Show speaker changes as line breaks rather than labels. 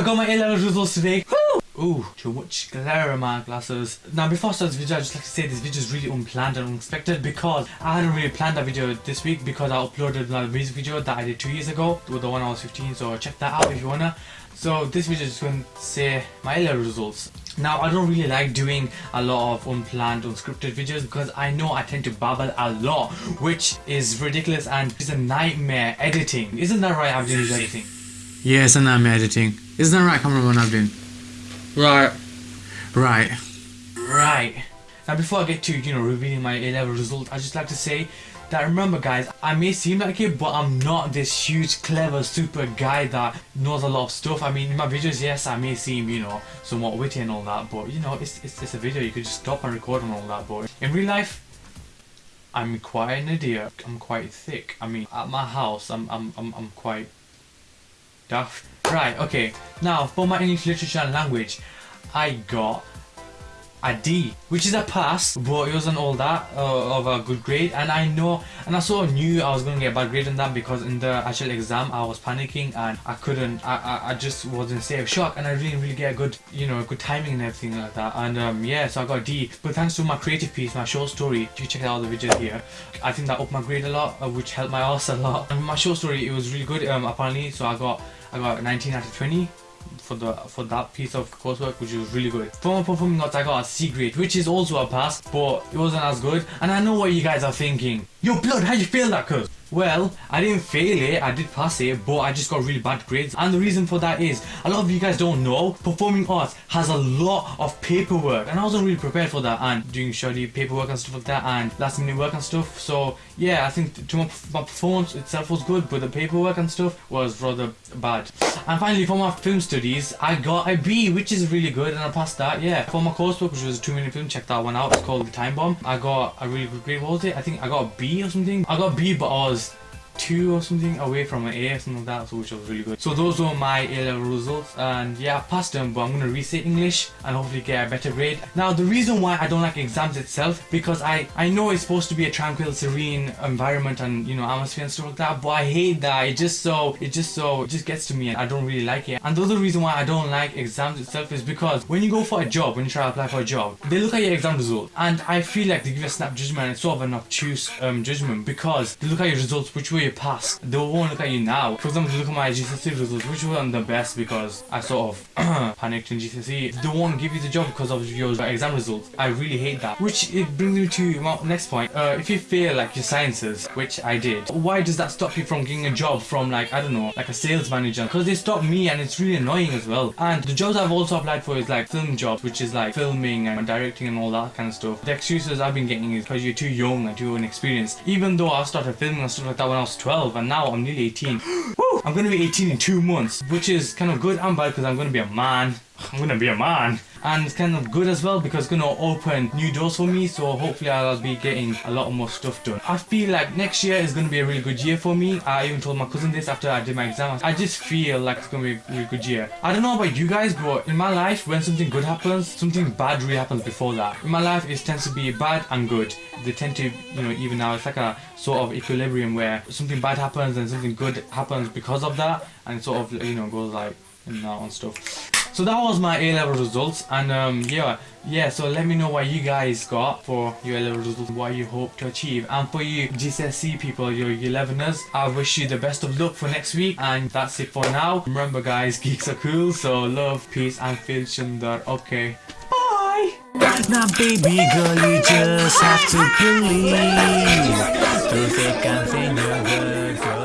I got my A-level results today. Woo! Ooh, too much glare in my glasses. Now before I start this video, I just like to say this video is really unplanned and unexpected because I hadn't really planned that video this week because I uploaded another music video that I did two years ago with the one I was 15 so check that out if you wanna. So this video is going to say my A-level results. Now I don't really like doing a lot of unplanned unscripted videos because I know I tend to babble a lot which is ridiculous and it's a nightmare editing. Isn't that right Abdin is editing?
Yeah, and I'm editing. Isn't that right, cameraman Abdin?
Right.
Right.
Right. Now before I get to, you know, revealing my A-level results, I just like to say that remember guys, I may seem like it, but I'm not this huge, clever, super guy that knows a lot of stuff. I mean, in my videos, yes, I may seem, you know, somewhat witty and all that, but you know, it's, it's, it's a video, you could just stop and record and all that, but in real life, I'm quite an idiot. I'm quite thick. I mean, at my house, I'm, I'm, I'm, I'm quite Right, okay. Now, for my English literature and language, I got a D, which is a pass, but it wasn't all that uh, of a good grade. And I know, and I sort of knew I was going to get a bad grade in that because in the actual exam I was panicking and I couldn't, I, I, I just was in state of shock and I didn't really get a good, you know, good timing and everything like that. And um, yeah, so I got a D. But thanks to my creative piece, my short story, you check out the video here, I think that upped my grade a lot, uh, which helped my ass a lot. And my short story, it was really good um, apparently, so I got, I got 19 out of 20 for the for that piece of coursework which was really good. For my performing arts I got a C grade which is also a pass but it wasn't as good and I know what you guys are thinking. Yo blood how you feel that cuz? Well, I didn't fail it, I did pass it, but I just got really bad grades. And the reason for that is, a lot of you guys don't know, performing arts has a lot of paperwork. And I wasn't really prepared for that, and doing shoddy paperwork and stuff like that, and last minute work and stuff. So, yeah, I think to my, my performance itself was good, but the paperwork and stuff was rather bad. And finally, for my film studies, I got a B, which is really good, and I passed that, yeah. For my coursework, which was a two minute film, check that one out. It's called The Time Bomb. I got a really good grade, what was it? I think I got a B or something. I got a B, but I was two or something away from an A or something like that, so which was really good. So those were my A-level results, and yeah, I passed them, but I'm gonna resit English and hopefully get a better grade. Now, the reason why I don't like exams itself, because I, I know it's supposed to be a tranquil, serene environment and, you know, atmosphere and stuff like that, but I hate that. It just so, it just so, it just gets to me and I don't really like it. And the other reason why I don't like exams itself is because when you go for a job, when you try to apply for a job, they look at your exam result, and I feel like they give a snap judgment and it's sort of an obtuse um, judgment because they look at your results, which way pass. They won't look at you now. For example, look at my GCSE results, which wasn't the best because I sort of panicked in GCSE. They won't give you the job because of your exam results. I really hate that. Which it brings me to my next point. Uh, if you fail like your sciences, which I did, why does that stop you from getting a job from like, I don't know, like a sales manager? Because they stopped me and it's really annoying as well. And the jobs I've also applied for is like film jobs, which is like filming and directing and all that kind of stuff. The excuses I've been getting is because you're too young and too inexperienced. Even though I started filming and stuff like that when I was 12 and now I'm nearly 18. Woo! I'm gonna be 18 in two months, which is kind of good and bad because I'm gonna be a man. I'm gonna be a man. And it's kind of good as well because it's gonna open new doors for me so hopefully I'll be getting a lot more stuff done. I feel like next year is gonna be a really good year for me. I even told my cousin this after I did my exam. I just feel like it's gonna be a really good year. I don't know about you guys but in my life when something good happens, something bad really happens before that. In my life it tends to be bad and good. They tend to, you know, even now it's like a sort of equilibrium where something bad happens and something good happens because of that and sort of, you know, goes like and that and stuff. So that was my A-level results and um, yeah, yeah, so let me know what you guys got for your A-level results, what you hope to achieve. And for you GCSE people, your 11ers, I wish you the best of luck for next week. And that's it for now. Remember guys, geeks are cool, so love, peace and feel Shundar. Okay, bye!
Now baby girl, you just have to believe and thin,